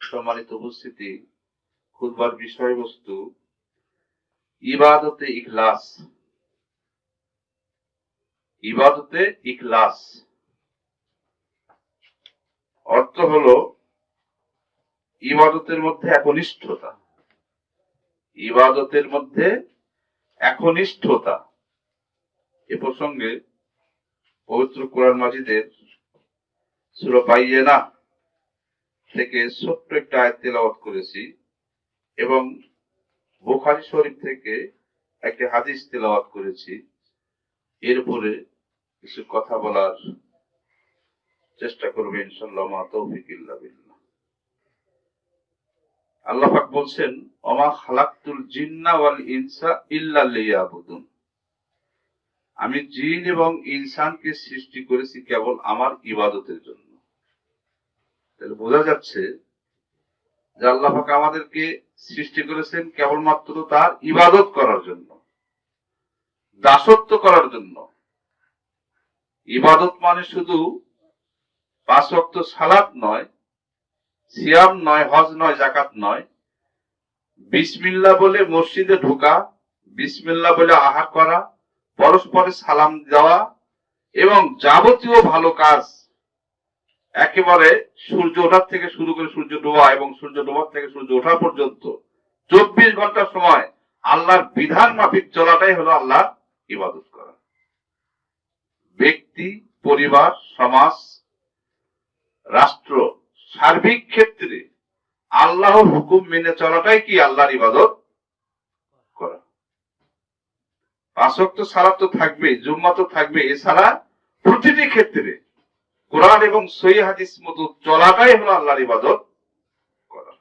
সম্মানিত উপস্থিতি খুদবার বিষয়বস্তু, ইবাদতে ইখলাস। ইবাদতে ইখলাস। অর্থ হলো, ইবাদতের মধ্যে একনিষ্ঠতা। ইবাদতের মধ্যে একনিষ্ঠতা। এ প্রসঙ্গে পবিত্র কোরআন মাজিদের থেকে ছোট্ট একটা আয়াত তেলাওয়াত করেছি এবং বুখারী শরীফ থেকে একটা হাদিস তেলাওয়াত করেছি। এর উপরে কিছু কথা বলার চেষ্টা করবে ইনশাল্লাহ মা তৌফিক আল্লাহ পাক বলছেন, ওমা খালাকতুল জিন্না ওয়াল ইনসা ইল্লা লিয়াবুদুন। আমি জিন এবং ইনসানকে সৃষ্টি করেছি কেবল আমার ইবাদতের জন্য। তাহলে বোঝা যাচ্ছে যে আল্লাহ আমাদেরকে সৃষ্টি করেছেন কেবলমাত্র তার ইবাদত করার জন্য, দাসত্ব করার জন্য। ইবাদত মানে শুধু পাঁচ সালাত নয়, সিয়াম নয়, হজ নয় জাকাত নয়। বিসমিল্লা বলে মসজিদে ঢোকা বিসমিল্লা বলে আহার করা, পরস্পরে সালাম দেওয়া এবং যাবতীয় ভালো কাজ একেবারে সূর্য ওঠার থেকে শুরু করে সূর্য ডোবা এবং সূর্য ডোবার থেকে সূর্য ওঠা পর্যন্ত চব্বিশ ঘণ্টা সময় আল্লাহর বিধান মাফিক চলাটাই হলো আল্লাহ ইবাদত করা। ব্যক্তি, পরিবার, সমাজ, রাষ্ট্র সার্বিক ক্ষেত্রে আল্লাহর হুকুম মেনে চলাটাই কি আল্লাহর ইবাদত করা? পাঁচক তো সালাত তো থাকবে জুম্মা তো থাকবে এছাড়া প্রতিটি ক্ষেত্রে কোরআন এবং সই হাদিস মতো চলাটাই হলো আল্লাহর ইবাদত করা।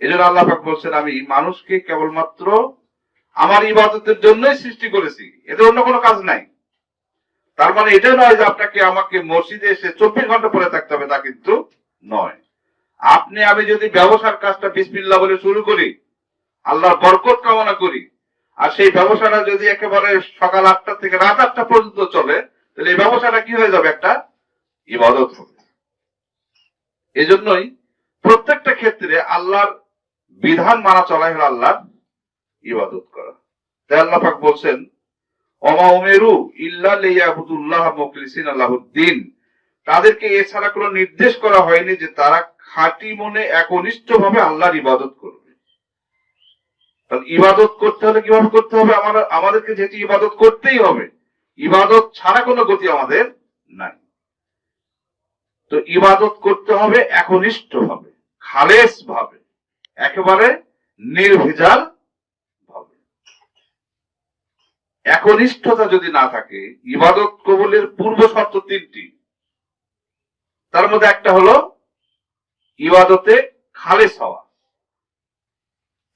এই জন্য আল্লাহ বলছেন, আমি মানুষকে কেবলমাত্র আমার ইবাদতের জন্যই সৃষ্টি করেছি। এদের অন্য কোনো কাজ নাই। তার মানে এটা নয় যে আপনাকে আমাকে মসজিদে এসে চব্বিশ ঘণ্টা পরে থাকতে হবে, তা কিন্তু নয়। আপনি, আমি যদি ব্যবসার কাজটা বিসমিল্লা বলে শুরু করি, আল্লাহর বরকত কামনা করি, আর সেই ব্যবসাটা যদি একেবারে সকাল আটটা থেকে রাত আটটা পর্যন্ত চলে, তাহলে এই ব্যবসাটা কি হয়ে যাবে একটা? ইবাদত হবে। এজন্যই প্রত্যেকটা ক্ষেত্রে আল্লাহর বিধান মানা চলাই হলো আল্লাহর ইবাদত করা। তাই আল্লাহ পাক বলছেন অমা উমেরু ইল্লা লিয়াবুদুল্লাহ মুখলিসিন আল্লাহুদ্দিন তাদেরকে এছাড়া কোনো নির্দেশ করা হয়নি যে তারা খাঁটি মনে একনিষ্ঠ ভাবে আল্লাহর ইবাদত করবে। তাহলে ইবাদত করতে হলে কীভাবে করতে হবে? আমার আমাদেরকে যেটি ইবাদত করতেই হবে, ইবাদত ছাড়া কোনো গতি আমাদের নাই। তো ইবাদত করতে হবে, একনিষ্ঠ ভাবে, খালেস ভাবে, একেবারে নির্ভেজাল ভাবে। একনিষ্ঠতা যদি না থাকে, ইবাদত কবুলের পূর্ব শর্ত তিনটি। তার মধ্যে একটা হলো ইবাদতে খালেস হওয়া,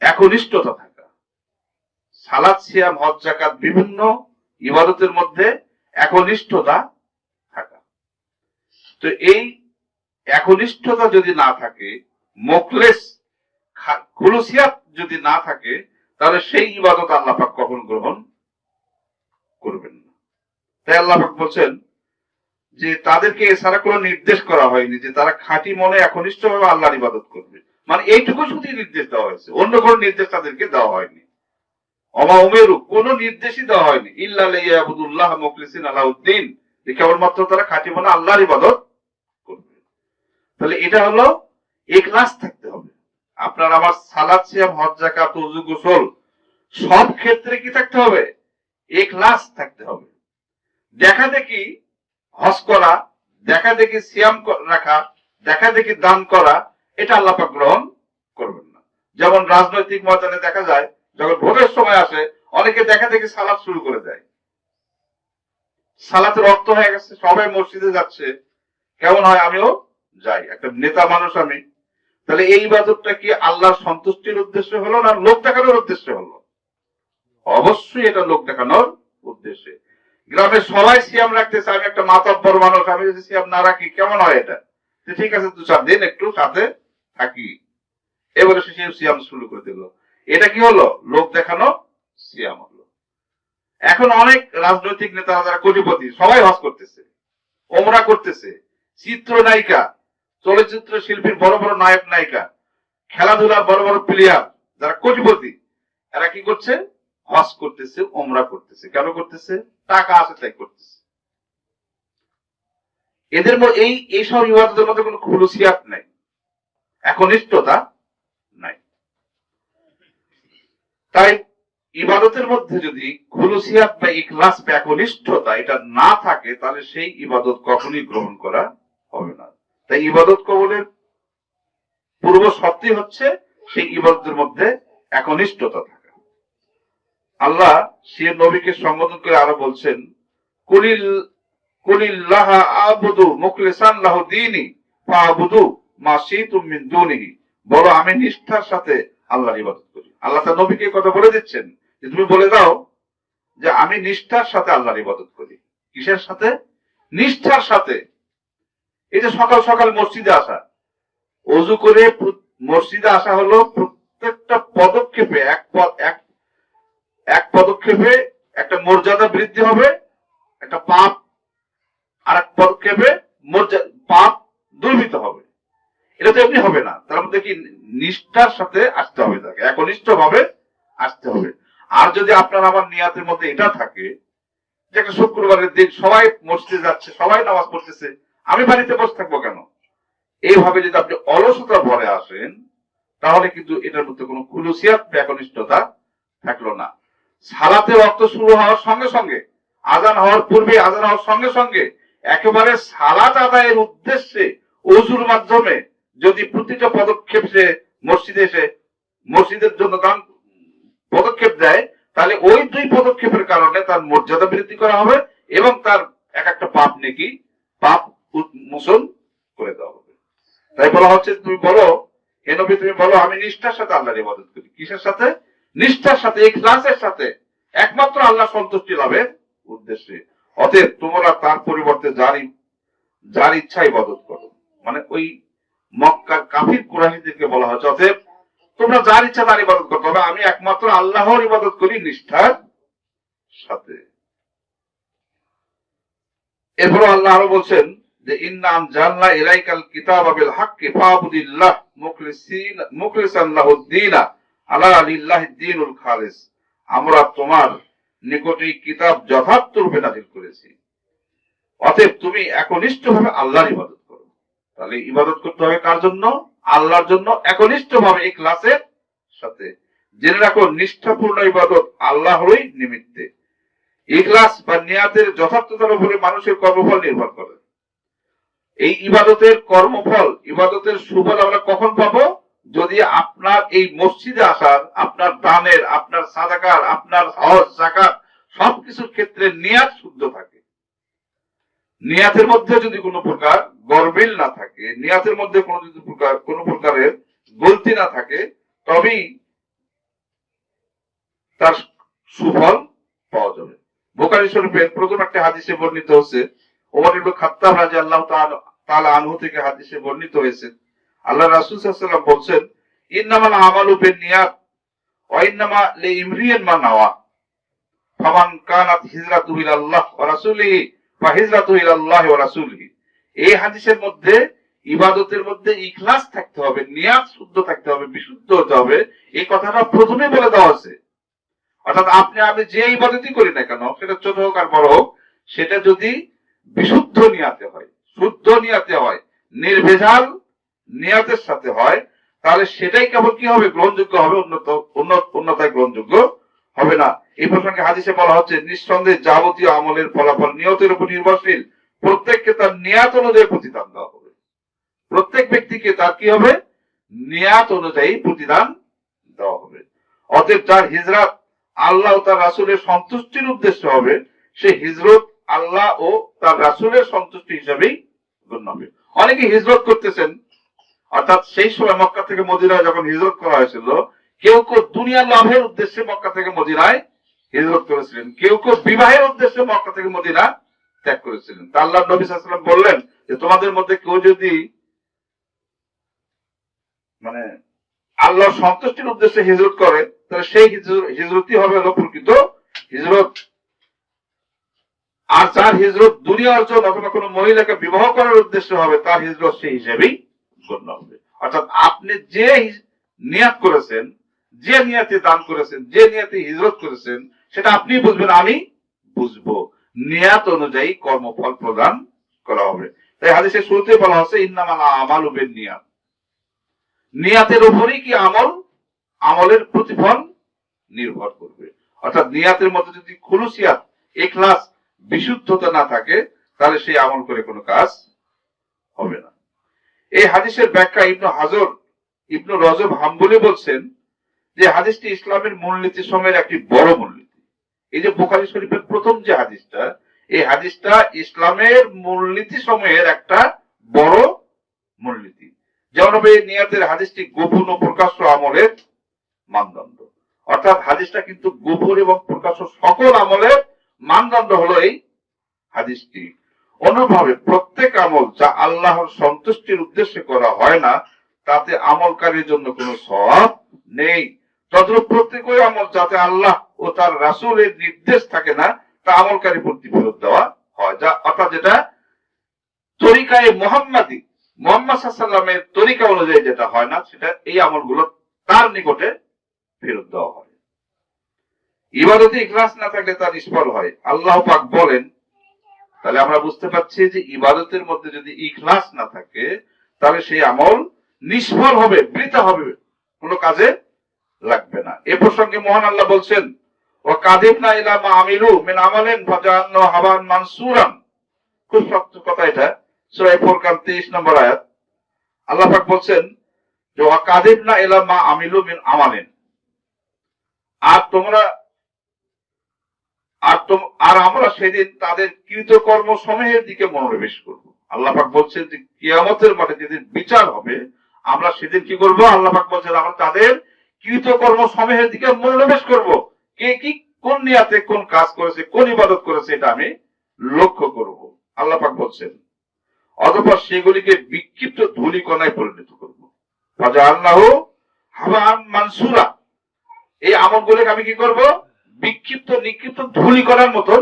একনিষ্ঠতা থাকা। সালাদ সিয়াম, হজ জাকাত বিভিন্ন ইবাদতের মধ্যে একনিষ্ঠতা তো এই একনিষ্ঠতা যদি না থাকে, মোকলেস খুলুসিয়াত যদি না থাকে, তাহলে সেই ইবাদত আল্লাহ পাক কখন গ্রহণ করবেন না? তাই আল্লাহ পাক বলছেন যে তাদেরকে এছাড়া কোনো নির্দেশ করা হয়নি যে তারা খাঁটি মনে একনিষ্ঠ ভাবে আল্লাহর ইবাদত করবে। মানে এইটুকু শুধু নির্দেশ দেওয়া হয়েছে। অন্য কোনো নির্দেশ তাদেরকে দেওয়া হয়নি। অমা উমেরু, কোনো নির্দেশই দেওয়া হয়নি। ইল্লাহ মুখলিসিন আলাউদ্দিন। কেবলমাত্র তারা খাঁটি মনে আল্লাহর ইবাদত তাহলে এটা হলো একলাস থাকতে হবে। আপনার আমার সালাদ, সিয়াম, হজ জাকাত উজু গোসল, সব ক্ষেত্রে কি থাকতে হবে? একলাস থাকতে হবে। দেখা দেখি হজ করা, দেখা দেখি সিয়াম রাখা, দেখা দেখি দান করা, এটা আল্লাহ পাক গ্রহণ করবেন না। যেমন রাজনৈতিক ময়দানে দেখা যায়, যখন ভোটের সময় আসে, অনেকে দেখা দেখি সালাদ শুরু করে দেয়। সালাতে রক্ত হয়ে গেছে, সবাই মসজিদে যাচ্ছে। কেমন হয় আমিও যাই, একটা নেতা মানুষ আমি, তাহলে এই ইবাদতটা কি আল্লাহর সন্তুষ্টির উদ্দেশ্যে হলো না লোক দেখানোর উদ্দেশ্যে হলো? অবশ্যই এটা লোক দেখানোর উদ্দেশ্যে। গ্রামের সবাই সিয়াম রাখতেছে আমি একটা মাতব্বর মানুষ, আমি যদি সিয়াম না রাখি, কেমন হয় এটা? ঠিক আছে, দু চার দিন একটু সাথে থাকি। এবারে সে সিয়াম শুরু করে দিল। এটা কি হলো? লোক দেখানো সিয়াম হলো। এখন অনেক রাজনৈতিক নেতারা, যারা কোটিপতি, সবাই হজ করতেছে, ওমরা করতেছে, চিত্রনায়িকা চলচ্চিত্র শিল্পীর বড় বড় নায়ক, নায়িকা, খেলাধুলার বড় বড় প্লেয়ার যারা কোটিপতি, এরা কি করছে? হজ করতেছে ওমরা করতেছে। কেন করতেছে? টাকা আছে তাই করতেছে। এদের এই এইসব ইবাদতের মধ্যে কোনো খুলুসিয়াত নাই। একনিষ্ঠতা নাই। তাই ইবাদতের মধ্যে যদি খুলুসিয়াত বা ইখলাস বা একনিষ্ঠতা এটা না থাকে, তাহলে সেই ইবাদত কখনই গ্রহণ করা হবে না। তাই ইবাদত কবলের পূর্ব শর্তই হচ্ছে সেই ইবাদতের মধ্যে একনিষ্ঠতা থাকা। আল্লাহ সে নবীকে সম্বোধন করে আরও বলছেন, কুলিল আবুদু মা মিন দুনিহি। বলো, আমি নিষ্ঠার সাথে আল্লাহর ইবাদত করি। আল্লাহ তার নবীকে কথা বলে দিচ্ছেন যে, তুমি বলে দাও যে, আমি নিষ্ঠার সাথে আল্লাহর ইবাদত করি। কিসের সাথে? নিষ্ঠার সাথে। এই যে সকাল সকাল মসজিদে আসা, অজু করে মসজিদে আসা হলো প্রত্যেকটা পদক্ষেপে, এক এক এক পদক্ষেপে একটা মর্যাদা বৃদ্ধি হবে, একটা পাপ আর এক পদক্ষেপে মর্যাদা পাপ দুর্বৃত হবে। এটা তো এমনি হবে না, তার মধ্যে কি নিষ্ঠার সাথে আসতে হবে তাকে একনিষ্ঠ ভাবে আসতে হবে। আর যদি আপনার আমার নিয়াতের মধ্যে এটা থাকে, যে একটা শুক্রবারের দিন সবাই মসজিদে যাচ্ছে, সবাই নামাজ পড়তেছে আমি বাড়িতে বসে থাকব কেন? এইভাবে যদি আপনি অলসতা ভরে আসেন, তাহলে কিন্তু এটার মধ্যে কোনো খুলুসিয়াত বা একনিষ্ঠতা থাকল না। সালাতে রক্ত শুরু হওয়ার সঙ্গে সঙ্গে, আজান হওয়ার পূর্বে আজান হওয়ার সঙ্গে সঙ্গে, একেবারে সালাত আদায়ের উদ্দেশ্যে অজুর মাধ্যমে যদি প্রতিটা পদক্ষেপ সে মসজিদে এসে মসজিদের জন্য দান পদক্ষেপ দেয়, তাহলে ওই দুই পদক্ষেপের কারণে তার মর্যাদা বৃদ্ধি করা হবে এবং তার এক একটা পাপ নাকি, পাপ উৎ- মোচন করে দেওয়া হবে। তাই বলা হচ্ছে, তুমি বলো, হে নবী, তুমি বলো, আমি নিষ্ঠার সাথে আল্লাহর ইবাদত করি। কিসের সাথে? নিষ্ঠার সাথে, ইখলাসের সাথে। একমাত্র আল্লাহ সন্তুষ্টি লাভের উদ্দেশ্যে। অতএব তোমরা তার পরিবর্তে যার যার ইচ্ছা ইবাদত করো। মানে ওই মক্কার কাফির কুরাহিদেরকে বলা হচ্ছে, অতএব তোমরা যার ইচ্ছা তার ইবাদত করতে হবে আমি একমাত্র আল্লাহর ইবাদত করি নিষ্ঠার সাথে। এরপর আল্লাহ আরও বলছেন যে ইন্নাম জানলা ইলাইকাল কিতাব বিল হাক্কি ফাবুদিল্লাহ মুখলিসিন মুখলিসান লাহুদ্দিনা আলা লিল্লাহি দ্বীনুল খালিস। আমরা তোমার নিকটে এই কিতাব যথার্থ রূপে নাজিল করেছি। অতএব তুমি একনিষ্ঠ ভাবে আল্লাহর ইবাদত করো। তাহলে ইবাদত করতে হবে কার জন্য? আল্লাহর জন্য একনিষ্ঠ ভাবে এই ক্লাসের সাথে। জেনে রাখো, নিষ্ঠাপূর্ণ ইবাদত আল্লাহরই নিমিত্তে। ইখলাস বা নিয়াতের যথার্থতার উপরে মানুষের কর্মফল নির্ভর করে। এই ইবাদতের কর্মফল, ইবাদতের সুফল আমরা কখন পাবো? যদি আপনার এই মসজিদে আসার, আপনার দানের, আপনার সাদাকার, আপনার হজ জাকাত সবকিছুর ক্ষেত্রে নিয়াত শুদ্ধ থাকে। নিয়াতের মধ্যে যদি কোনো প্রকার গরমিল না থাকে, নিয়াতের মধ্যে কোনো যদি প্রকার, কোনো প্রকারের গলতি না থাকে, তবেই তার সুফল পাওয়া যাবে। বোকারি শরীফের প্রথম একটা হাদিসে বর্ণিত হচ্ছে ওমর খাত্তাব তাআলা আনহু থেকে হাদিসে বর্ণিত হয়েছে। আল্লাহ রাসূল সাল্লাল্লাহু আলাইহি ওয়াসাল্লাম আমালু ওয়া মা নাওয়া। ফামান কানাত হিজরাতুহু ইলাল্লাহ ওয়া রাসূলিহি ফা হিজরাতুহু ইলাল্লাহ ওয়া রাসূলিহি। এই হাদিসের মধ্যে, ইবাদতের মধ্যে ইখলাস থাকতে হবে, নিয়াত শুদ্ধ থাকতে হবে, বিশুদ্ধ হতে হবে। এই কথাটা প্রথমে বলে দেওয়া আছে অর্থাৎ আপনি, আমি যে ইবাদতই করি না কেন, সেটা ছোট হোক আর বড় হোক, সেটা যদি বিশুদ্ধ নিয়াতে হয়, শুদ্ধ নিয়াতে হয়, নির্ভেজাল নিয়াতের সাথে হয়, তাহলে সেটাই কেবল কি হবে? গ্রহণযোগ্য হবে, উন্নত উন্নত, উন্নতায় গ্রহণযোগ্য হবে না। এই প্রসঙ্গে হাদিসে বলা হচ্ছে, নিঃসন্দেহে যাবতীয় আমলের ফলাফল নিয়তের উপর নির্ভরশীল। প্রত্যেককে তার নিয়াত অনুযায়ী প্রতিদান দেওয়া হবে। প্রত্যেক ব্যক্তিকে তার কি হবে? নিয়াত অনুযায়ী প্রতিদান দেওয়া হবে। অতএব যার হিজরাত আল্লাহ তার রাসুলের সন্তুষ্টির উদ্দেশ্য হবে, সে হিজরত আল্লাহ ও তার রাসুলের সন্তুষ্টি হিসাবেই গণ্য হবে। অনেকে হিজরত করতেছেন, অর্থাৎ সেই সময় মক্কা থেকে মদিনায় যখন হিজরত করা হয়েছিল, কেউ কেউ দুনিয়া লাভের উদ্দেশ্যে মক্কা থেকে মদিনায় হিজরত করেছিলেন, কেউ কেউ বিবাহের উদ্দেশ্যে মক্কা থেকে মদিনা ত্যাগ করেছিলেন। তা আল্লাহ নবী সাল্লাম বললেন যে, তোমাদের মধ্যে কেউ যদি মানে আল্লাহ সন্তুষ্টির উদ্দেশ্যে হিজরত করে, তাহলে সেই হিজর- হিজরতই হবে হলো প্রকৃত হিজরত। আর যার হিজরত দুনিয়া অর্জন অথবা কোনো মহিলাকে বিবাহ করার উদ্দেশ্য হবে, তার হিজরত সেই হিসেবেই গণ্য হবে। অর্থাৎ আপনি যে নিয়াত করেছেন, যে নিয়াতে দান করেছেন, যে নিয়াতে হিজরত করেছেন, সেটা আপনি বুঝবেন, আমি বুঝব। নিয়াত অনুযায়ী কর্মফল প্রদান করা হবে। তাই হাদিসের শুরুতে বলা হচ্ছে ইন্নামালা আমাল উবেন নিয়াত নিয়াতের উপরই কি আমল? আমলের প্রতিফল নির্ভর করবে। অর্থাৎ নিয়াতের মধ্যে যদি খুলুসিয়াত এখলাস বিশুদ্ধতা না থাকে, তাহলে সেই আমল করে কোনো কাজ হবে না। এই হাদিসের ব্যাখ্যা ইবনু হাজর, ইবনু রজব হাম্বলি বলছেন যে হাদিসটি ইসলামের মূলনীতি সময়ের একটি বড় মূলনীতি। এই যে বোখারি শরীফের প্রথম যে হাদিসটা, এই হাদিসটা ইসলামের মূলনীতি সময়ের একটা বড় মূলনীতি। যেমন নিয়াতের হাদিসটি গোপন ও প্রকাশ্য আমলের মানদণ্ড। অর্থাৎ হাদিসটা কিন্তু গোপন এবং প্রকাশ্য সকল আমলের মানদণ্ড হলো এই হাদিসটি। অনুভাবে প্রত্যেক আমল যা আল্লাহর সন্তুষ্টির উদ্দেশ্যে করা হয় না, তাতে আমলকারীর জন্য কোনো সব নেই। তদ্রুপ প্রত্যেক ওই আমল যাতে আল্লাহ ও তার রাসূলের নির্দেশ থাকে না, তা আমলকারী প্রতি ফেরত দেওয়া হয়। যা অর্থাৎ যেটা তরিকায় মোহাম্মদী, মোহাম্মদ সাল্লামের তরিকা অনুযায়ী যেটা হয় না, সেটা এই আমলগুলো তার নিকটে ফেরত দেওয়া হয়। ইবাদতে ইখলাস না থাকলে তা নিষ্ফল হয়। আল্লাহ পাক বলেন, তাহলে আমরা বুঝতে পারছি যে ইবাদতের মধ্যে যদি ইখলাস না থাকে, তাহলে সেই আমল নিষ্ফল হবে, বৃথা হবে, কোনো কাজে লাগবে না। এ প্রসঙ্গে মহান আল্লাহ বলছেন ও না আমিলু আমালেন হাবান খুব শক্ত কথা এটা, সূরা ফুরকান 23 নম্বর আয়াত। আল্লাহ পাক বলছেন যে কাদিব না আমিলু মিন আমালেন। আর তোমরা আর তোম, আর আমরা সেদিন তাদের কৃতকর্ম সমূহের দিকে মনোনিবেশ করব। আল্লাহ পাক বলছেন যে কিয়ামতের মাঠে যেদিন বিচার হবে, আমরা সেদিন কি করব? আল্লাহ পাক বলছেন, আমরা তাদের কৃতকর্ম সমূহের দিকে মনোনিবেশ করব। কে কি কোন নিয়াতে কোন কাজ করেছে, কোন ইবাদত করেছে, এটা আমি লক্ষ্য করব। আল্লাহ পাক বলছেন, অতঃপর সেগুলিকে বিক্ষিপ্ত ধূলিকণায় পরিণত করব। রাজা আল্লাহ হাবান মানসুরা এই আমলগুলোকে আমি কি করব? বিক্ষিপ্ত নিক্ষিপ্ত ধুলি করার মতন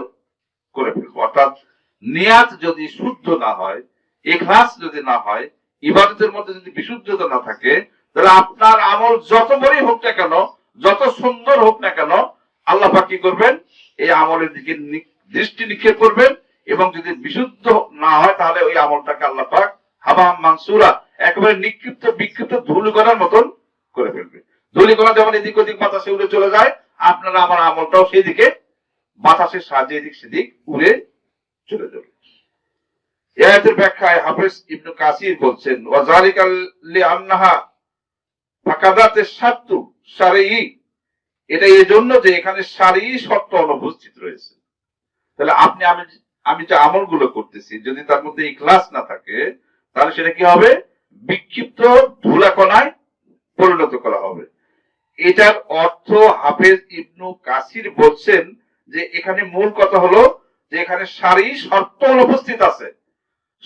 করে ফেলব। অর্থাৎ নিয়াত যদি শুদ্ধ না হয় এখলাস যদি না হয়, ইবাদতের মধ্যে যদি বিশুদ্ধতা না থাকে, তাহলে আপনার আমল যত বড়ই হোক না কেন, যত সুন্দর হোক না কেন, আল্লাহ কি করবেন? এই আমলের দিকে দৃষ্টি নিক্ষেপ করবেন এবং যদি বিশুদ্ধ না হয়, তাহলে ওই আমলটাকে আল্লাহ পাক হাবাম মানসুরা, একেবারে নিক্ষিপ্ত বিক্ষিপ্ত ধুলি করার মতন করে ফেলবে। ধুলি করা যেমন এদিক ওদিক বাতাসে উড়ে চলে যায় আপনারা আমার আমলটাও সেই দিকে বাতাসের সাহায্যে এদিক সেদিক উড়ে চলে যাবে। এই আয়াতের ব্যাখ্যায় হাফেজ ইবনু কাসির বলছেন, ওয়াজালিকাল লিআন্নাহা ফাকাদাতে সাত্তু সারেই এটা এই জন্য যে এখানে সারি শর্ত অনুপস্থিত রয়েছে। তাহলে আপনি আমি আমি যে আমলগুলো করতেছি, যদি তার মধ্যে ইখলাস না থাকে, তাহলে সেটা কি হবে? বিক্ষিপ্ত ধুলাকণায় পরিণত করা হবে। এটার অর্থ হাফেজ ইবনু কাসির বলছেন যে এখানে মূল কথা হলো যে এখানে সারি শর্ত অনুপস্থিত আছে।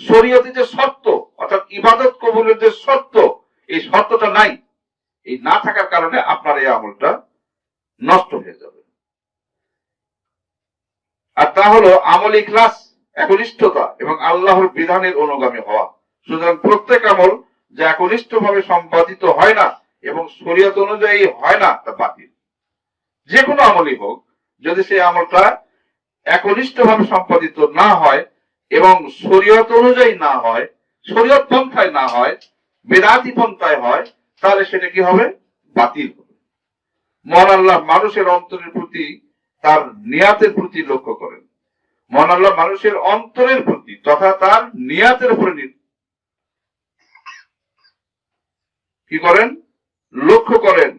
শরীয়তে যে শর্ত, অর্থাৎ ইবাদত কবুলের যে শর্ত, এই শর্তটা নাই। এই না থাকার কারণে আপনার এই আমলটা নষ্ট হয়ে যাবে। আর তা হলো আমল ইখলাস, একনিষ্ঠতা এবং আল্লাহর বিধানের অনুগামী হওয়া। সুতরাং প্রত্যেক আমল যা একনিষ্ঠ ভাবে সম্পাদিত হয় না এবং শরীয়ত অনুযায়ী হয় না তা বাতিল। যে কোনো আমলই হোক, যদি সেই আমলটা একনিষ্ঠ ভাবে সম্পাদিত না হয় এবং শরীয়ত অনুযায়ী না হয়, শরীয়ত পন্থায় না হয়, বেদাতি পন্থায় হয়, তাহলে সেটা কি হবে? বাতিল হবে। মহান আল্লাহ মানুষের অন্তরের প্রতি তার নিয়াতের প্রতি লক্ষ্য করেন। মহান আল্লাহ মানুষের অন্তরের প্রতি তথা তার নিয়াতের উপরে কি করেন? লক্ষ্য করেন,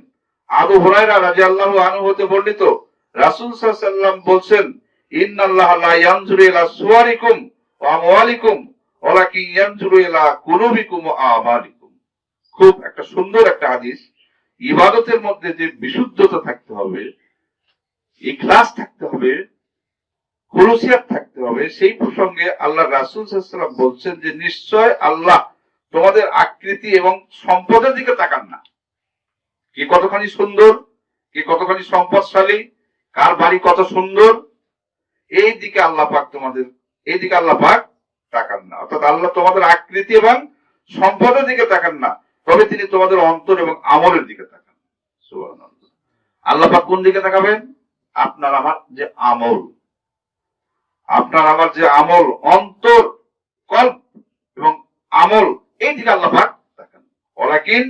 আবু হুরায়রা রাদিয়াল্লাহু আনহু হতে বর্ণিত, রাসূল ওয়াসাল্লাম বলছেন, ইন্নাল্লাহা লা ইয়ানজুরু ইলা সুওয়ারিকুম ওয়া আমওয়ালিকুম, ওয়ালাকিন ইয়ানজুরু ইলা কুলুবিকুম ওয়া আমালিকুম। খুব একটা সুন্দর একটা হাদিস। ইবাদতের মধ্যে যে বিশুদ্ধতা থাকতে হবে, ইখলাস থাকতে হবে, খুলুসিয়াত থাকতে হবে, সেই প্রসঙ্গে আল্লাহ রাসুল ওয়াসাল্লাম বলছেন যে, নিশ্চয় আল্লাহ তোমাদের আকৃতি এবং সম্পদের দিকে তাকান না। কি কতখানি সুন্দর, কি কতখানি সম্পদশালী, কার বাড়ি কত সুন্দর, এই দিকে আল্লাহ পাক তোমাদের, এই দিকে আল্লাহ পাক তাকান না। অর্থাৎ আল্লাহ তোমাদের আকৃতি এবং সম্পদের দিকে তাকান না, তবে তিনি তোমাদের অন্তর এবং আমলের দিকে তাকান। আল্লাহ পাক কোন দিকে তাকাবেন? আপনার আমার যে আমল। আপনার আমার যে আমল, অন্তর, কল্প এবং আমল, এই দিকে আল্লাহ পাক তাকান। ওলাকিন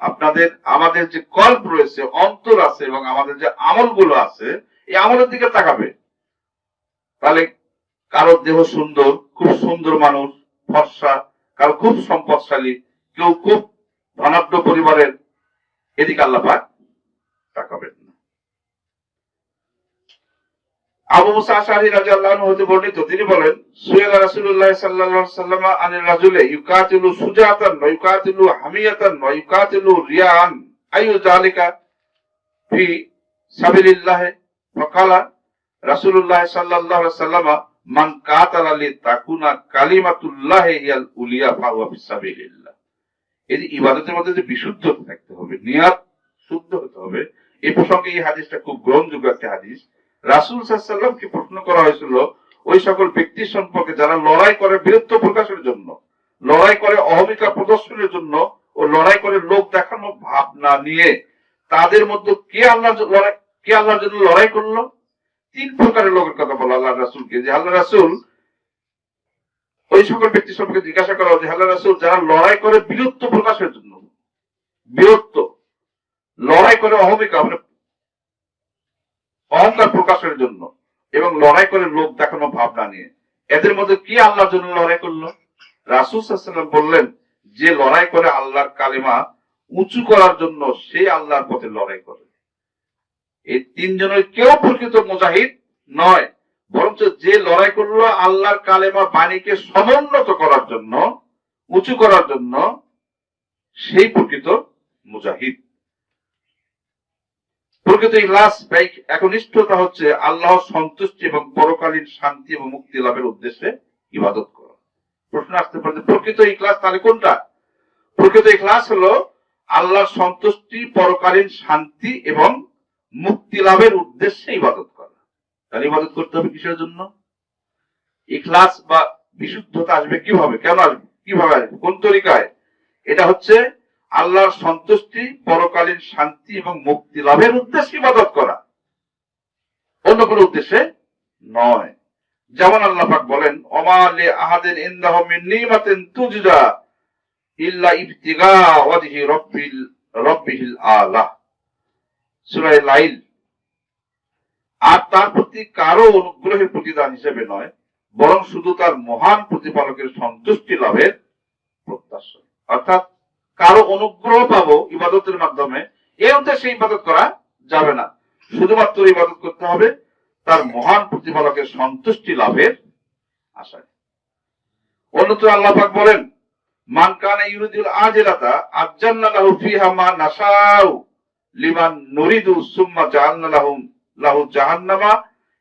আপনাদের, আমাদের যে কল্প রয়েছে, অন্তর আছে এবং আমাদের যে আমলগুলো আছে, এই আমলের দিকে তাকাবে। তাহলে কারোর দেহ সুন্দর, খুব সুন্দর মানুষ, ফর্সা, কারও খুব সম্পদশালী, কেউ খুব ধনাঢ্য পরিবারের, এদিকে আল্লাহ পাক তাকাবেন না উলিয়া ইবাদতের মধ্যে যে বিশুদ্ধ থাকতে হবে, নিয়াত শুদ্ধ হতে হবে এই প্রসঙ্গে এই হাদিসটা খুব গ্রহণযোগ্য একটা হাদিস। রাসুল সাল্লামকে প্রশ্ন করা হয়েছিল? ওই সকল ব্যক্তি সম্পর্কে যারা লড়াই করে বীরত্ব প্রকাশের জন্য, লড়াই করে অহমিকা প্রদর্শনের জন্য ও লড়াই করে লোক দেখানো ভাবনা নিয়ে তাদের মধ্যে কে আল্লাহ লড়াই কে আল্লাহর জন্য লড়াই করল? তিন প্রকারের লোকের কথা বলো আল্লাহ রাসুলকে, যে আল্লাহ রাসুল ওই সকল ব্যক্তি সম্পর্কে জিজ্ঞাসা করা যে আল্লাহ রাসুল যারা লড়াই করে বীরত্ব প্রকাশের জন্য, বীরত্ব, লড়াই করে অহমিকা মানে অহংকার প্রকাশের জন্য এবং লড়াই করে লোক দেখানো ভাবনা নিয়ে। এদের মধ্যে কি আল্লাহর জন্য লড়াই করল? রাসুল বললেন, যে লড়াই করে আল্লাহর কালেমা উঁচু করার জন্য সে আল্লাহর পথে লড়াই করে। এই তিনজনের কেউ প্রকৃত মুজাহিদ নয়, বরঞ্চ যে লড়াই করল আল্লাহর কালেমা বাণীকে সমুন্নত করার জন্য, উঁচু করার জন্য, সেই প্রকৃত মুজাহিদ। প্রকৃত ইলাস ব্যয়, একনিষ্ঠতা হচ্ছে আল্লাহর সন্তুষ্টি এবং পরকালীন শান্তি এবং মুক্তি লাভের উদ্দেশ্যে ইবাদত করা। প্রশ্ন আসতে পারে প্রকৃত ইখলাস তাহলে কোনটা? প্রকৃত ইখলাস হলো আল্লাহর সন্তুষ্টি, পরকালীন শান্তি এবং মুক্তি লাভের উদ্দেশ্যে ইবাদত করা। তাহলে ইবাদত করতে হবে কিসের জন্য? ইখলাস বা বিশুদ্ধতা আসবে কীভাবে? কেন আসবে? কীভাবে আসবে? কোন তরিকায়? এটা হচ্ছে আল্লাহর সন্তুষ্টি, পরকালীন শান্তি এবং মুক্তি লাভের উদ্দেশ্যে ইবাদত করা। অন্য কোনো উদ্দেশ্যে নয়। যেমন আল্লাহ পাক বলেন অমালে আহাদের ইন্দাহ নিমাতিন ইল্লা ইবতিগা ওয়াজহি রব্বিল, রব্বিহিল আলা। সূরা লাইল। আর তার প্রতি কারও অনুগ্রহের প্রতিদান হিসেবে নয়, বরং শুধু তার মহান প্রতিপালকের সন্তুষ্টি লাভের প্রত্যাশা। অর্থাৎ কারও অনুগ্রহ পাবো ইবাদতের মাধ্যমে এই উদ্দেশ্যে ইবাদত করা যাবে না। শুধুমাত্র ইবাদত করতে হবে, তার মহান প্রতিপালকের সন্তুষ্টি লাভের আশায় অন্যত্র আল্লাহ পাক বলেন, মান কানা ইউরিদুল আজিলাতা আজ্জালনা লাহু ফিহা মা নাশাউ লিমান নুরিদু সুম্মা জাআলনা লাহু জাহান্নামা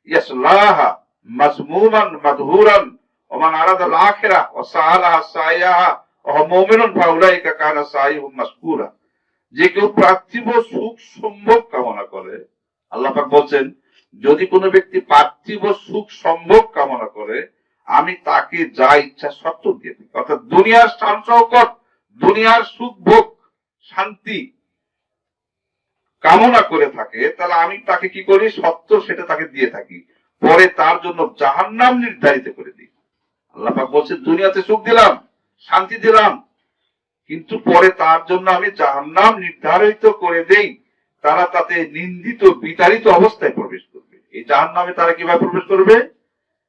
ইয়াসলাহা মাজমুমান মাদহুরান, ওয়া মান আরাদাল আখিরাহ ওয়া সাআলাহা সাইয়াহা যে কেউ পার্থিব সুখ সম্ভোগ কামনা করে, আল্লাহ পাক বলছেন, যদি কোনো ব্যক্তি পার্থিব সুখ সম্ভোগ কামনা করে, আমি তাকে যা ইচ্ছা সত্য দিয়ে থাকি। অর্থাৎ দুনিয়ার শান শৌকত দুনিয়ার সুখ ভোগ, শান্তি কামনা করে থাকে, তাহলে আমি তাকে কি করি? সত্য সেটা তাকে দিয়ে থাকি। পরে তার জন্য জাহান্নাম নির্ধারিত করে দিই। আল্লাহ পাক বলছে দুনিয়াতে সুখ দিলাম শান্তি দিলাম। কিন্তু পরে তার জন্য আমি জাহান্নাম নির্ধারিত করে দেই, তারা তাতে নিন্দিত, বিতাড়িত অবস্থায় প্রবেশ করবে। এই জাহান্নামে তারা কীভাবে প্রবেশ করবে?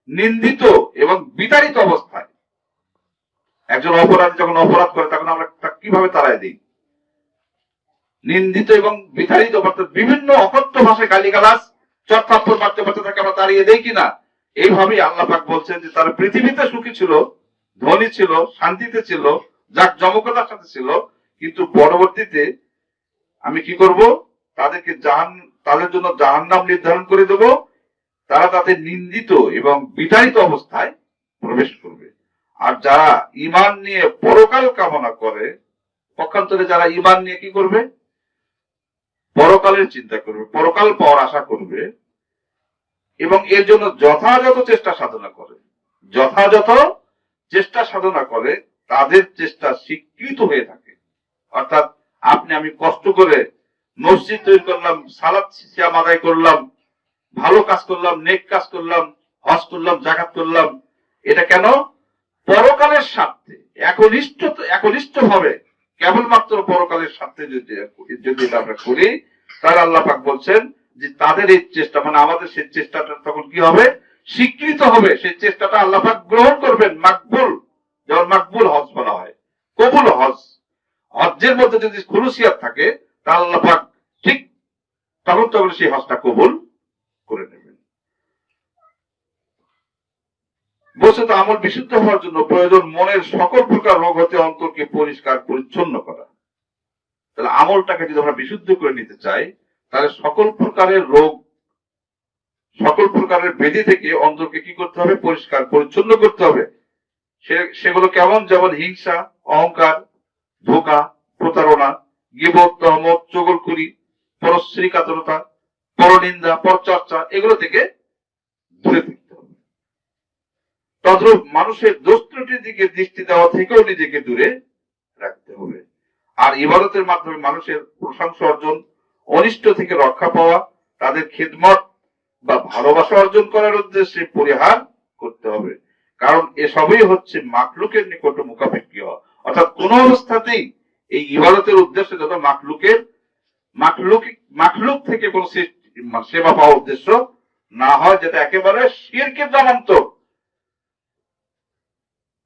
নিন্দিত এবং বিতাড়িত অবস্থায়। একজন অপরাধী যখন অপরাধ করে, তখন আমরা কীভাবে তাড়াই দিই? নিন্দিত এবং বিতাড়িত অর্থাৎ বিভিন্ন অকথ্য ভাষায় গালিগালাজ, চর্থাপ্পর মারতে মারতে তাকে আমরা তাড়িয়ে দেই কিনা? এইভাবেই আল্লাহ পাক বলছেন যে তারা পৃথিবীতে সুখী ছিল ধনী ছিল, শান্তিতে ছিল, যাক জমকতার সাথে ছিল, কিন্তু পরবর্তীতে আমি কি করব? তাদেরকে জাহান, তাদের জন্য জাহান্নাম নির্ধারণ করে দেব। তারা তাতে নিন্দিত এবং বিতাড়িত অবস্থায় প্রবেশ করবে। আর যারা ইমান নিয়ে পরকাল কামনা করে, পক্ষান্তরে যারা ইমান নিয়ে কি করবে? পরকালের চিন্তা করবে, পরকাল পাওয়ার আশা করবে এবং এর জন্য যথাযথ চেষ্টা সাধনা করে। যথাযথ চেষ্টা সাধনা করে, তাদের চেষ্টা স্বীকৃত হয়ে থাকে। অর্থাৎ আপনি, আমি কষ্ট করে মসজিদ তৈরি করলাম, সালাদ সিয়াম আদায় করলাম, ভালো কাজ করলাম, নেক কাজ করলাম, হজ করলাম, জাকাত করলাম, এটা কেন? পরকালের স্বার্থে, একনিষ্ঠ একনিষ্ঠ ভাবে কেবলমাত্র পরকালের স্বার্থে যদি যদি আমরা করি, তাহলে আল্লাহ পাক বলছেন যে তাদের এই চেষ্টা মানে আমাদের সেই চেষ্টাটা তখন কি হবে? স্বীকৃত হবে সেই চেষ্টাটা আল্লাহ পাক গ্রহণ করবেন, মাকবুল। যেমন মাকবুল হজ বলা হয়, কবুল হজ। হজ্জের মধ্যে যদি খুলুসিয়াত থাকে তাহলে আল্লাহ পাক ঠিক তখন তখন সেই হজটা কবুল করে নেবেন। বস্তুত আমল বিশুদ্ধ হওয়ার জন্য প্রয়োজন, মনের সকল প্রকার রোগ হতে অন্তরকে পরিষ্কার পরিচ্ছন্ন করা। তাহলে আমলটাকে যদি আমরা বিশুদ্ধ করে নিতে চাই, তাহলে সকল প্রকারের রোগ সকল প্রকারের বেদি থেকে অন্তরকে কি করতে হবে? পরিষ্কার, পরিচ্ছন্ন করতে হবে। সেগুলো কেমন? যেমন হিংসা, অহংকার, ধোকা, প্রতারণা, গিবত, তহমত, চগলখুরি পরশ্রী কাতরতা পরনিন্দা, পরচর্চা, এগুলো থেকে দূরে থাকতে হবে। তদ্রূপ মানুষের দোষ দিকে দৃষ্টি দেওয়া থেকেও নিজেকে দূরে রাখতে হবে। আর ইবাদতের মাধ্যমে মানুষের প্রশংসা অর্জন, অনিষ্ট থেকে রক্ষা পাওয়া, তাদের খেদমত বা ভালোবাসা অর্জন করার উদ্দেশ্যে পরিহার করতে হবে। কারণ এসবই হচ্ছে মাকলুকের নিকট মুখাপেক্ষী হওয়া। অর্থাৎ কোন অবস্থাতেই এই ইবাদতের উদ্দেশ্য যত মাকলুকের মাকলুক মাকলুক থেকে কোন সেবা পাওয়ার উদ্দেশ্য না হয় যেটা একেবারে শিরকে নামান্তর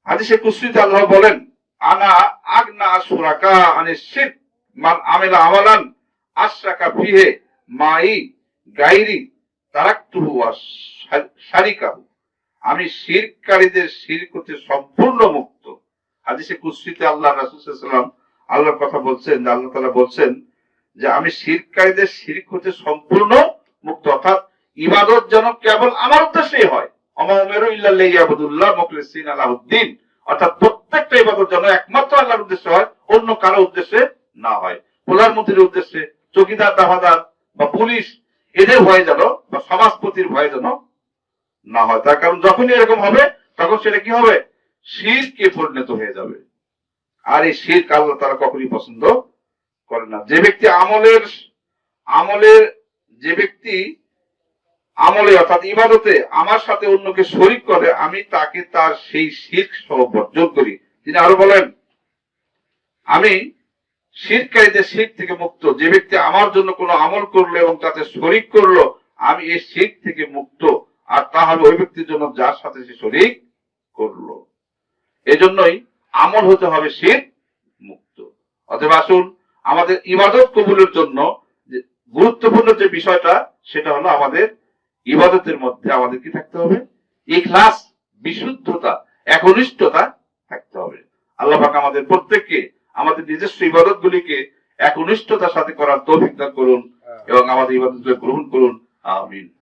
হাদিসে কুসরিতে আল্লাহ বলেন, আনা আগনা সুরাকা আনি শির মান আমেলা আমালান আশরাকা ফিহে মাই গাইরি আমি শিরকারীদের শিরক হতে সম্পূর্ণ মুক্ত। হাদিসে কুসরিতে আল্লাহ রাসূল সাল্লাল্লাহু আলাইহি ওয়াসাল্লাম আল্লাহর কথা বলছেন আল্লাহ তাআলা বলছেন যে আমি শিরকারীদের শিরক হতে সম্পূর্ণ মুক্ত, অর্থাৎ ইবাদত যেন কেবল আমার উদ্দেশ্যেই হয়। আলাউদ্দিন অর্থাৎ প্রত্যেকটা ইবাদত যেন একমাত্র হয়, অন্য কারও উদ্দেশ্যে না হয়। উদ্দেশ্যে, চৌকিদার দাফাদার বা পুলিশ এদের ভয়ে যেন বা সমাজপতির ভয়ে যেন না হয়। তার কারণ যখনই এরকম হবে, তখন সেটা কি হবে? শিরকে পরিণত হয়ে যাবে। আর এই শির আল্লাহ তারা কখনই পছন্দ করে না। যে ব্যক্তি আমলের আমলের যে ব্যক্তি আমলে অর্থাৎ ইবাদতে আমার সাথে অন্যকে শরিক করে, আমি তাকে তার সেই শির্ক সহ বর্জন করি। তিনি আরও বলেন, আমি শিরকারীদের শির থেকে মুক্ত। যে ব্যক্তি আমার জন্য কোনো আমল করল এবং তাতে শরিক করল, আমি এই শির থেকে মুক্ত। আর তা হবে ওই ব্যক্তির জন্য যার সাথে সে শরিক করল। এজন্যই আমল হতে হবে শির মুক্ত। অতএব আসুন, আমাদের ইবাদত কবুলের জন্য গুরুত্বপূর্ণ যে বিষয়টা, সেটা হলো আমাদের ইবাদতের মধ্যে আমাদের কি থাকতে হবে? ইখলাস, বিশুদ্ধতা, একনিষ্ঠতা থাকতে হবে। আল্লাহ আমাদের প্রত্যেককে আমাদের নিজস্ব ইবাদত গুলিকে একনিষ্ঠতার সাথে করার তৌফিক দান করুন এবং আমাদের ইবাদত গ্রহণ করুন। আমিন।